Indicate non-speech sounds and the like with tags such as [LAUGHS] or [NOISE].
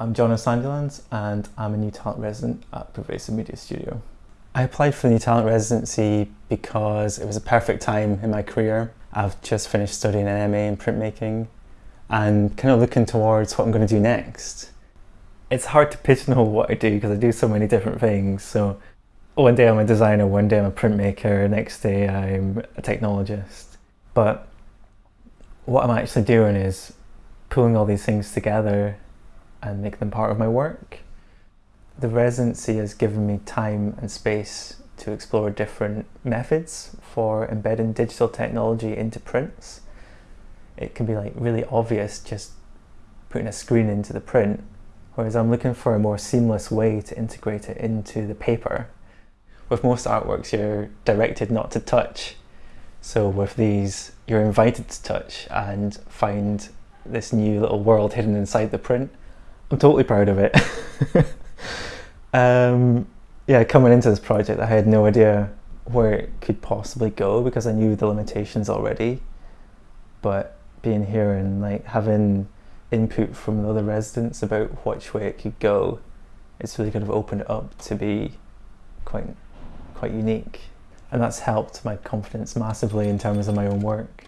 I'm Jonas Sandilands and I'm a New Talent resident at Pervasive Media Studio. I applied for the New Talent residency because it was a perfect time in my career. I've just finished studying an MA in printmaking and kind of looking towards what I'm going to do next. It's hard to pigeonhole what I do because I do so many different things. So one day I'm a designer, one day I'm a printmaker, next day I'm a technologist. But what I'm actually doing is pulling all these things together and make them part of my work. The residency has given me time and space to explore different methods for embedding digital technology into prints. It can be like really obvious just putting a screen into the print, whereas I'm looking for a more seamless way to integrate it into the paper. With most artworks, you're directed not to touch. So with these, you're invited to touch and find this new little world hidden inside the print. I'm totally proud of it. [LAUGHS] um, yeah, coming into this project, I had no idea where it could possibly go because I knew the limitations already. But being here and like having input from the other residents about which way it could go, it's really kind of opened up to be quite, quite unique. And that's helped my confidence massively in terms of my own work.